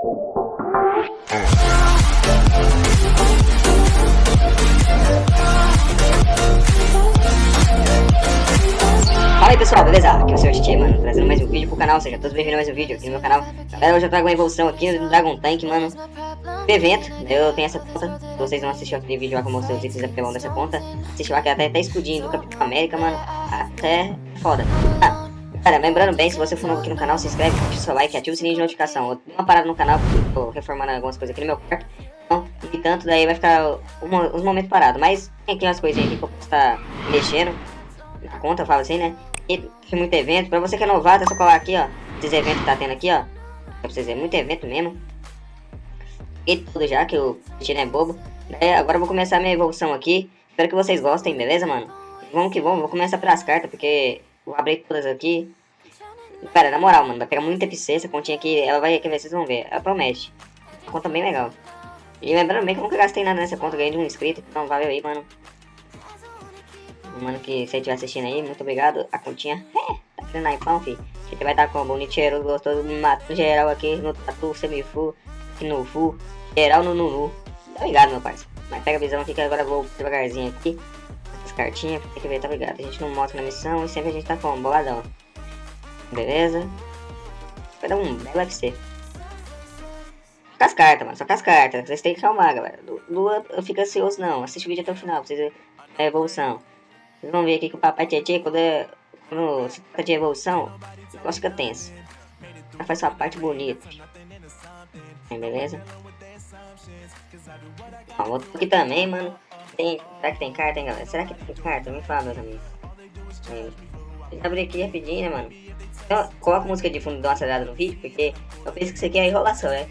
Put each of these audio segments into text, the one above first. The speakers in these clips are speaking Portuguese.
Fala aí pessoal, beleza? Aqui é o Sr. Titi, mano, trazendo mais um vídeo pro canal, seja todos bem-vindos a mais um vídeo aqui no meu canal. Galera, hoje eu trago uma evolução aqui do Dragon Tank, mano. Do evento, eu tenho essa conta, se vocês não assistiram aquele vídeo lá que eu mostrei os itens apelão dessa conta, assistiu lá que até, até escudinho do Capitão América, mano, até foda. Ah, Cara, lembrando bem, se você for novo aqui no canal, se inscreve, deixa o seu like ativa o sininho de notificação. Eu dei uma parada no canal, porque tô reformando algumas coisas aqui no meu quarto. Então, e tanto, daí vai ficar um, uns momentos parados. Mas tem aqui umas coisinhas aqui que eu posso estar tá mexendo na conta, eu falo assim, né? E tem muito evento. Pra você que é novato, é só colar aqui, ó. Esses eventos que tá tendo aqui, ó. Pra vocês verem, muito evento mesmo. E tudo já, que o Tino é bobo. Daí, agora eu vou começar a minha evolução aqui. Espero que vocês gostem, beleza, mano? Vamos que vamos, vou começar pelas cartas, porque Vou abrir todas aqui. Cara, na moral, mano, vai pegar muita FC essa continha aqui. Ela vai, quer ver, vocês vão ver. Ela promete. Uma conta bem legal. E lembrando bem que eu nunca gastei nada nessa conta, ganhei de um inscrito. Então valeu aí, mano. Mano, que você estiver assistindo aí, muito obrigado. A continha, tá tirando naipão, fi. A gente vai dar com bonito, cheiroso, gostoso, mato geral aqui no tatu, semifu, no full, geral no nunu. Tá ligado, meu parceiro. Mas pega a visão aqui que agora eu vou devagarzinho aqui cartinhas, tem que ver, tá ligado? A gente não mostra na missão e sempre a gente tá com boladão. Beleza? Vai dar um belo UFC. Com as cartas, mano, só com as cartas. Vocês têm que calmar, galera. Lua, eu fico ansioso não. Assiste o vídeo até o final pra vocês verem a evolução. Vocês vão ver aqui que o papai Tietê, quando, é, quando se trata de evolução, o negócio fica tenso. Ela faz sua parte bonita. Beleza? Ó, outro aqui também, mano. Tem, será que tem carta, hein, galera? Será que tem carta? Me fala, meus amigos. Deixa eu abrir aqui rapidinho, né, mano? Então, coloca música de fundo, dá uma acelerada no vídeo, porque eu penso que isso aqui é enrolação, né?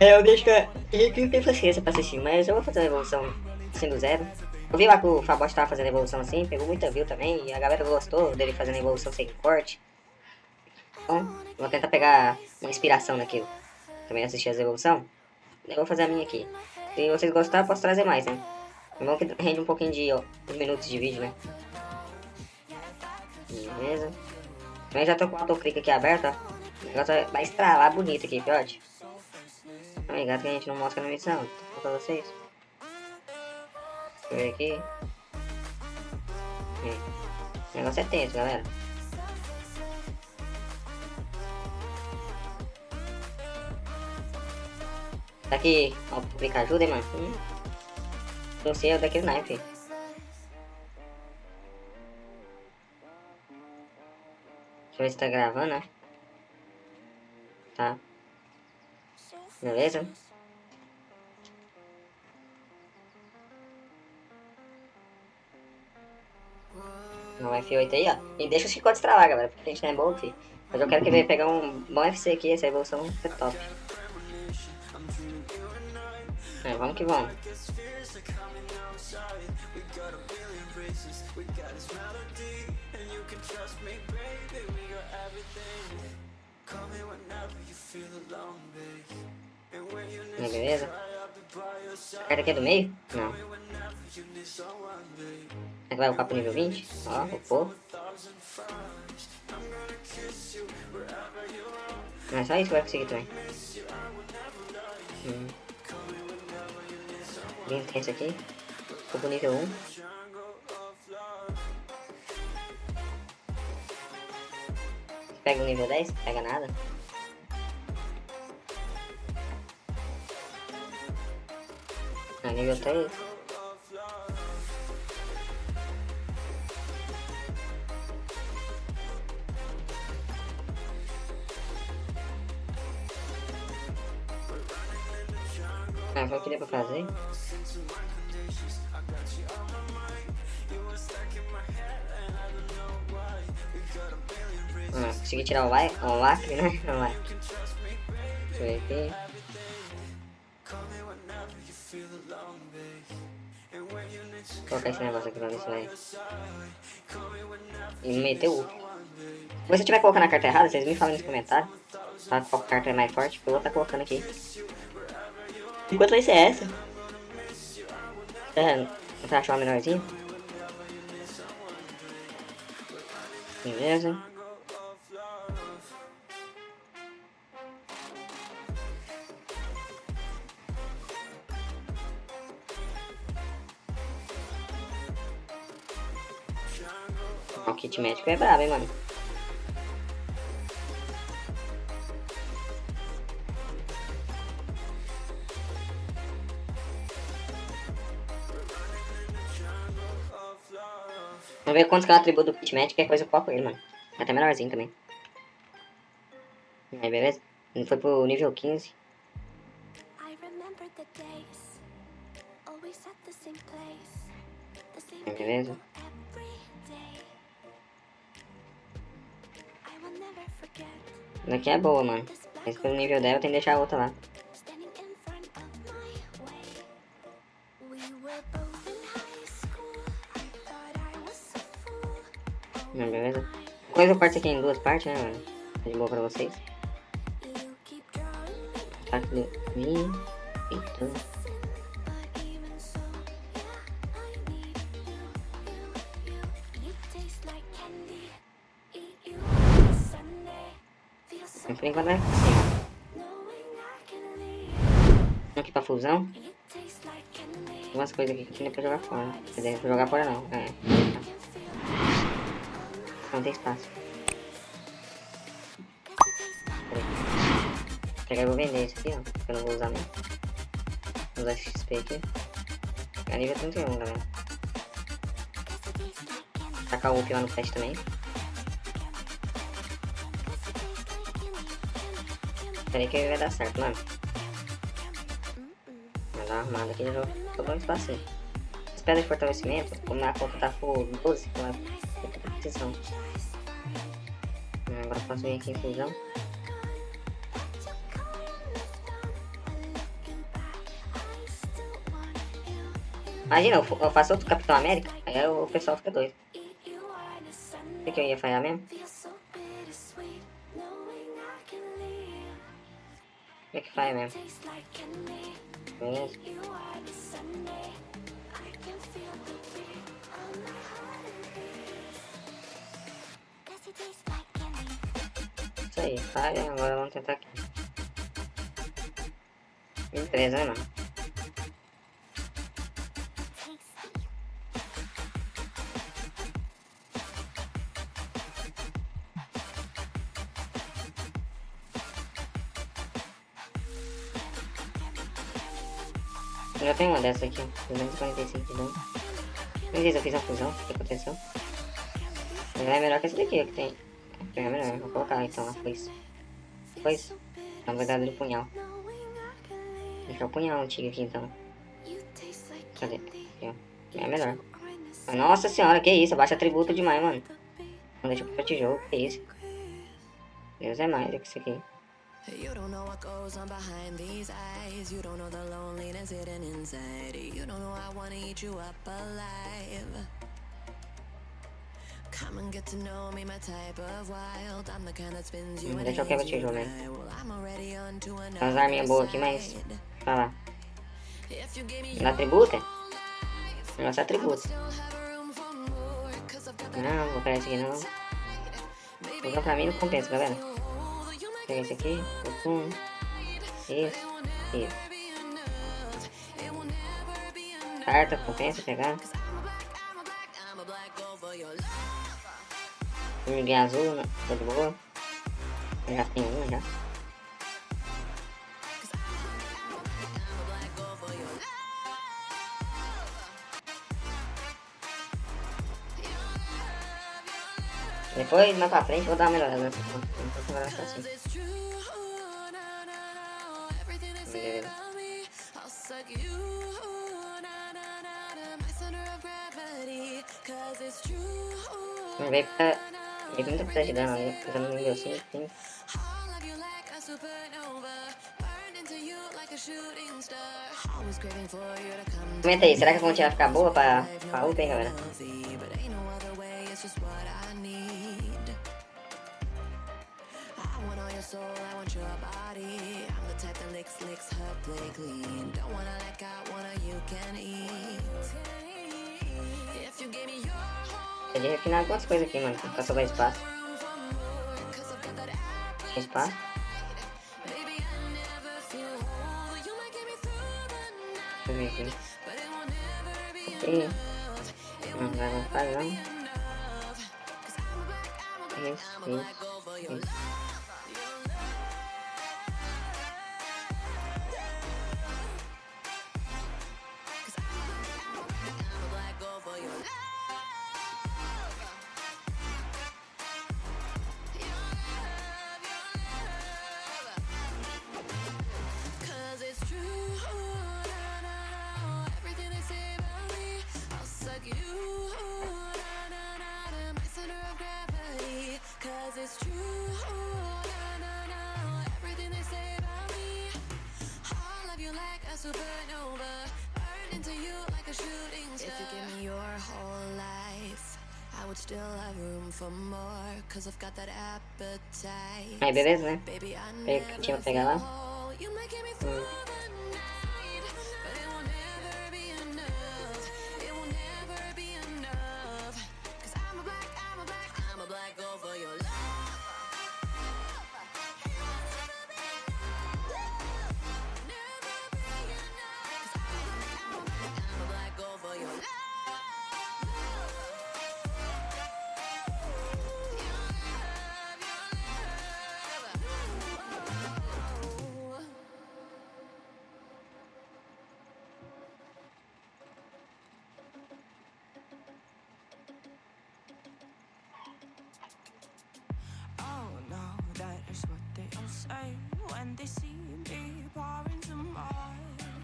É, eu deixo que não tem paciência pra assistir, mas eu vou fazer uma evolução sendo zero. Eu vi lá que o Fabote tava fazendo evolução assim, pegou muita view também, e a galera gostou dele fazendo evolução sem corte. Então, vou tentar pegar uma inspiração naquilo. Também assistir as evoluções. Eu vou fazer a minha aqui. Se vocês gostarem, posso trazer mais, né? É bom que rende um pouquinho de ó, minutos de vídeo, né? Beleza. Também já tô com o autoclick aqui aberto, ó. O negócio vai estralar bonito aqui, piote. Tá ligado que a gente não mostra na missão, tô pra vocês. Eu ver aqui. O negócio é tenso, galera. Será que o autoclick ajuda, hein, mano? Hum. Não sei, é daquele naipe. Deixa eu ver se tá gravando, né? Tá. Beleza? No F8 aí, ó. E deixa os chicotes travar, galera, porque a gente não é bom, filho. Mas eu quero que venha pegar um bom FC aqui, essa evolução é top. É, vamos que vamos. Beleza. A carta aqui é do meio? Não. Vai upar pro nível 20? Ó, upou. Não é só isso que vai conseguir também. Hum. Bem intenso aqui. Ficou pro nível 1. Pega o nível 10, pega nada. Ah, nível 3. Ah, o que deu pra fazer. Consegui tirar o, like, o lacre, né? O lacre. Deixa eu ver aqui. Vou colocar esse negócio aqui pra ver se vai. E meteu o. Se você estiver colocando a carta errada, vocês me falam nos comentários. Tá? Qual carta é mais forte, que eu vou estar tá colocando aqui. Enquanto vai ser essa. É, vou achar uma menorzinha. Beleza. Médico é brabo, hein, mano. Vamos ver quantos que é o atributo do kit médico, que é coisa eu coloco ele, mano. É até menorzinho também. Aí, beleza? Ele foi pro nível 15. Aí, beleza? Daqui é boa, mano. Mas pelo nível dela tem que deixar a outra lá. Não, beleza? Coisa eu parto aqui em duas partes, né, mano? Tá de boa pra vocês. Tá aqui. Eita. Por enquanto vai assim. Aqui pra fusão. Tem umas coisas aqui que tem pra jogar fora. Quer dizer, pra jogar fora não. É. Não tem espaço. Pegar e vou vender isso aqui, ó. Que eu não vou usar mesmo. Vou usar XP aqui. É nível 31, galera. Tacar o UP lá no flash também. Peraí que vai dar certo, mano. Vou dar uma arrumada aqui já sobrou um espacinho. As pedras de fortalecimento, como na conta tá full 12, então é precisão. Agora posso vir aqui em fusão. Imagina, eu faço outro Capitão América, aí o pessoal fica doido. O que eu ia falhar mesmo? É que faz mesmo? Isso aí, falha, agora vamos tentar aqui. Beleza, né, mano? Eu já tenho uma dessa aqui, 245 de dano. Beleza, eu fiz a fusão, o que aconteceu? Ela é melhor que essa daqui, que tem. É melhor, vou colocar então a foice. Foice? Na verdade do punhal. Deixa o punhal antigo aqui então. Cadê? Aqui. É melhor. Nossa senhora, que isso? Abaixa atributo demais, mano. Não deixa pra tijolo, que isso? Deus é mais do que isso aqui. You don't know what goes on behind these eyes You don't know the loneliness hidden inside You don't know I wanna eat you up alive Come and get to know me, my type of wild I'm the kind that spins you and eu quebrar tijolo, né? As arminhas boas aqui, mas... Vai lá. Não atributa? Nossa atributa. Não, vou pegar esse aqui não. Então pra mim não compensa, galera. Pega esse aqui, um, isso, isso. Carta, compensa pegar. Ninguém azul, né? Tá de boa. Já tenho um já. Depois, mais pra frente, vou dar uma melhorada nessa conta. Então, agora vai ficar assim. Não veio pra... Veio muita coisa de dano ali, fazendo no nível 5, 5. Comenta aí, será que a fonte vai ficar boa pra, pra UP, hein, galera? Soul, I want your body. I'm the type that licks, licks her play clean. Don't wanna let go, wanna you can eat. If you give me your Ele refinar algumas coisas aqui, mano, pra sobrar espaço. Tem espaço? Deixa eu ver aqui. Isso, isso, isso. Would still have room for more, cause I've got that appetite. Aí, beleza, né? Eh. Baby, I Pega o que tinha pra pegar lá. fall. Mm.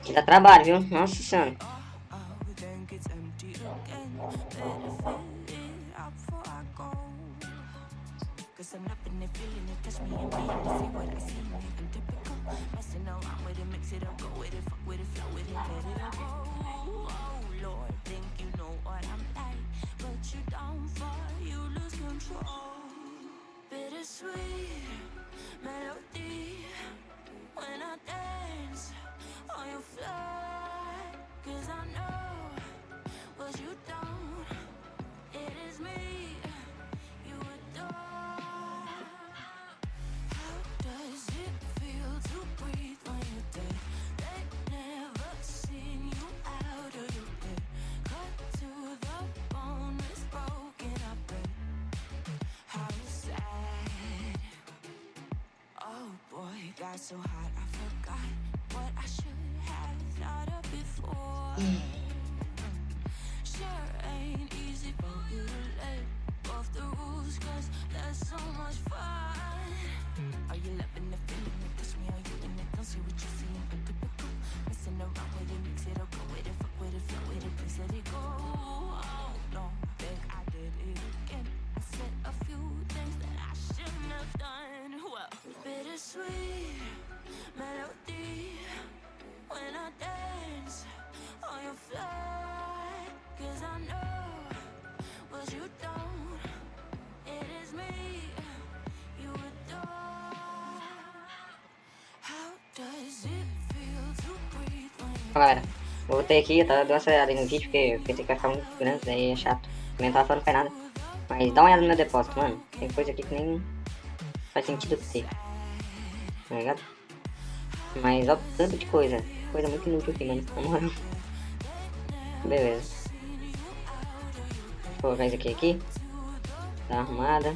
Aqui dá trabalho, viu? Nossa senhora. mm. Galera, voltei aqui, eu tava dando uma acelerada aí no vídeo, porque eu pensei que ia ficar muito grande, daí é chato. Fora não faz nada. Mas dá uma olhada no meu depósito, mano. Tem coisa aqui que nem faz sentido ter. Tá ligado? Mas ó, tanto de coisa. Coisa muito inútil aqui, mano. Na moral. Beleza. Vou colocar isso aqui aqui. Tá arrumada.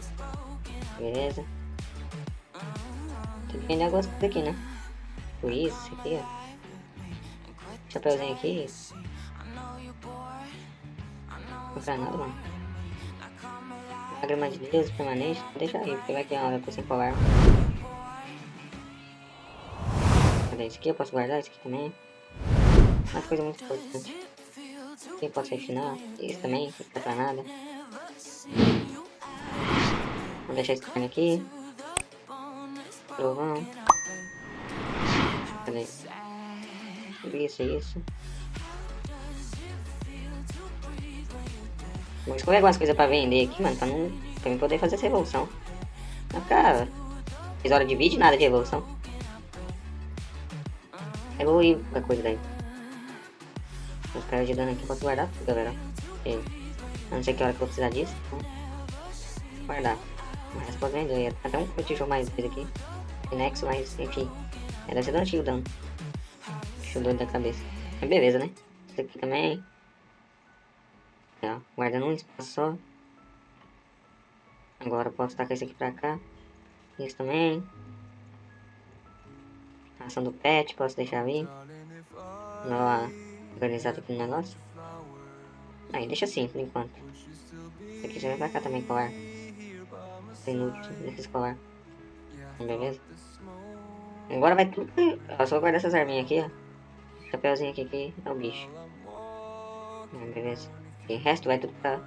Beleza. Tem que vender algumas coisas aqui, né? Por isso, isso aqui, ó. Chapeuzinho aqui. Não comprar nada, mano. Lágrima de Deus permanente. Deixa aí, vai que é uma coisa sem colar. Cadê isso aqui? Eu posso guardar isso aqui também. Uma coisa muito importante. Quem pode refinar? Isso também, não fica pra nada. Vou deixar esse carne aqui. Trovão. Cadê? Isso, isso. Vou escolher algumas coisas pra vender aqui, mano, pra não. pra mim poder fazer essa evolução. Mas, cara, fiz hora de vídeo nada de evolução. Evoluir qualquer coisa daí. Os caras de dano aqui posso guardar tudo, galera. Porque eu não sei que hora que eu vou precisar disso. Então, guardar. Mas posso vender. Até um tijolo mais dois aqui. Nexo, mas enfim. É, deve ser do antigo dano. Eu doido da cabeça. Mas beleza, né? Isso aqui também. Ó, guardando um espaço só. Agora eu posso tacar esse aqui pra cá. Isso também. Ação do pet, posso deixar ali. Dar uma organizada aqui no negócio. Aí, deixa assim, por enquanto. Esse aqui já vai pra cá também, colar. Inútil, deixa colar. Beleza? Agora vai tudo... Ó, só guardar essas arminhas aqui, ó. Chapeuzinho aqui, que é o bicho. Ah, beleza. E o resto vai tudo pra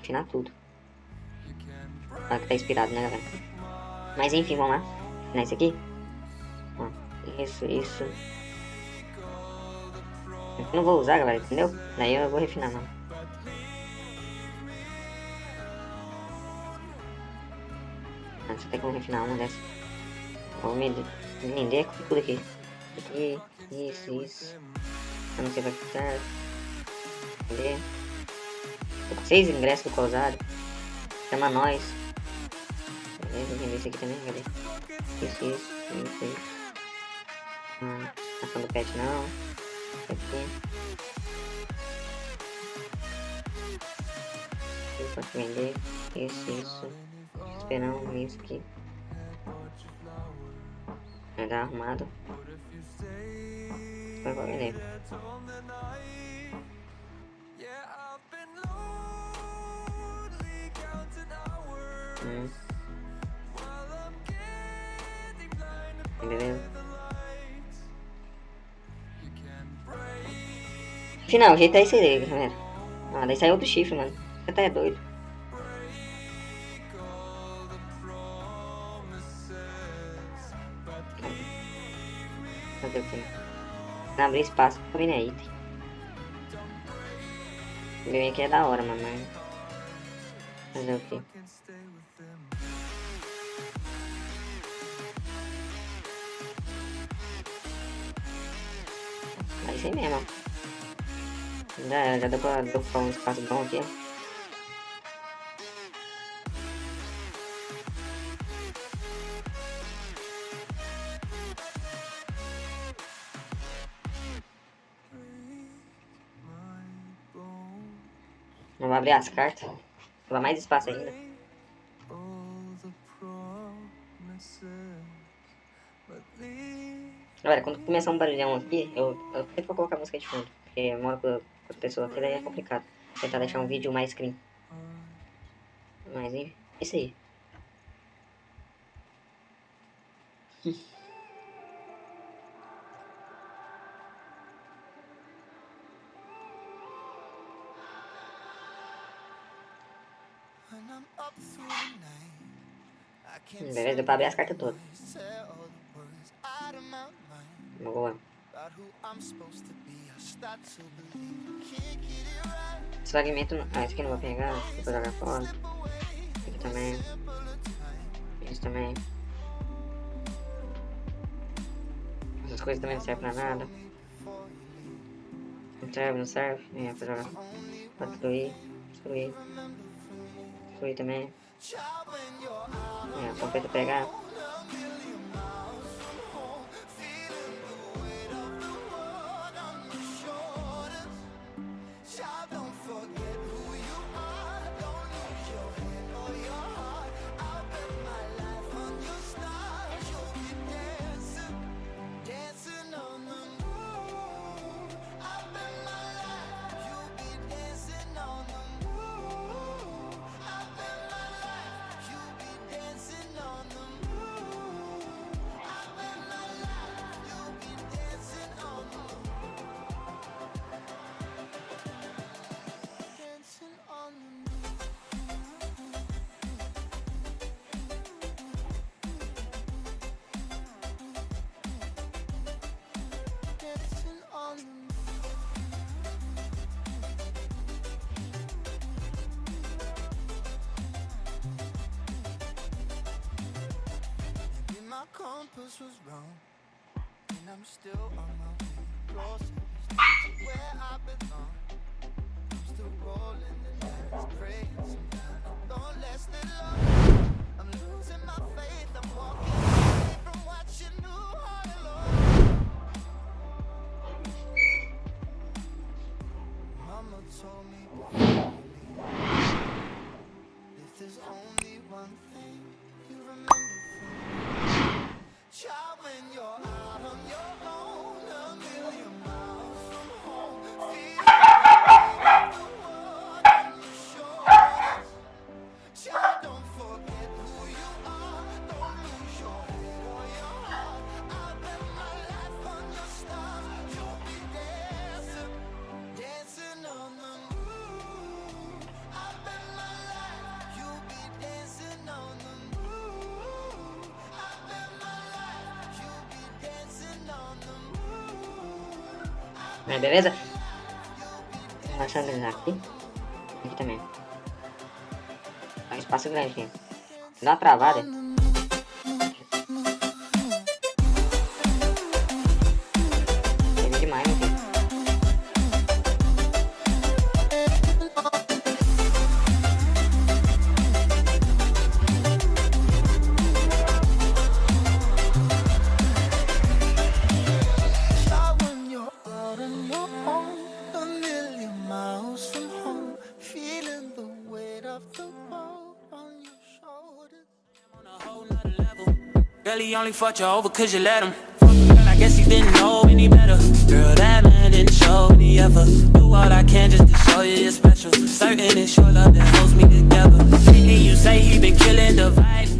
afinar tudo. Olha que tá inspirado, né, galera? Mas enfim, vamos lá. Afinar isso aqui. Ó, isso, isso. Eu não vou usar, galera, entendeu? Daí eu vou refinar, não. Ah, só tem como refinar uma dessas. Vou me vender com tudo aqui. Aqui, isso, isso. Eu não sei se vai ficar. Cadê? Tô com seis ingressos do Causário. Chama nós. Beleza, vender esse aqui também, cadê? Isso, isso, isso, isso. Hum, ação do pet não. Aqui. Eu posso vender. Isso, isso. Esperando isso aqui. Vai dar arrumado. Vai pra vender. Hum. Beleza. Final, o jeito é esse aí, galera. Ah, daí sai outro chifre, mano. Você tá é doido. Fazer o quê? Não abrir espaço pra aí. O meu aqui é da hora, mano. mas- Fazer o quê? É isso aí mesmo, ó. Já, já deu pra deu pra um espaço bom aqui, ó. Abrir as cartas. Vai mais espaço ainda. Galera, quando começar um barulhão aqui, eu, eu sempre vou colocar música de fundo. Porque eu moro com, as pessoas aqui, daí é complicado. Vou tentar deixar um vídeo mais clean. Mas enfim, é isso aí. I start to believe I can't get it right. Esse fragmento. Ah, esse aqui não vou pegar. Vou jogar fora. Aqui também. Esse também. Essas coisas também não servem pra nada. Não serve, não serve. É, pra jogar. Pra destruir. Destruir. Destruir também. É, pra pegar. My compass was wrong, and I'm still on my way. Closer to where I belong. I'm still rolling the sometimes. Don't last that long. I'm losing my faith, I'm walking away from you you if there's only one Mas beleza? Vamos organizar aqui. Aqui também. É um espaço grande aqui. Dá uma travada. He only fucked you over cause you let him. Girl, I guess he didn't know any better. Girl, that man didn't show any ever. Do all I can just to show you you're special. Certain it's your love that holds me together. Lately, you say he been killing the vibe.